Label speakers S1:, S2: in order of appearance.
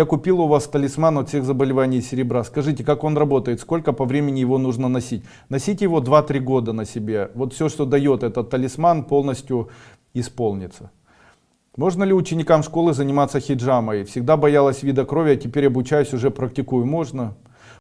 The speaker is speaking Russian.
S1: Я купил у вас талисман от всех заболеваний серебра. Скажите, как он работает, сколько по времени его нужно носить? Носите его 2-3 года на себе. Вот все, что дает этот талисман, полностью исполнится. Можно ли ученикам школы заниматься хиджамой? Всегда боялась вида крови, а теперь обучаюсь, уже практикую. Можно.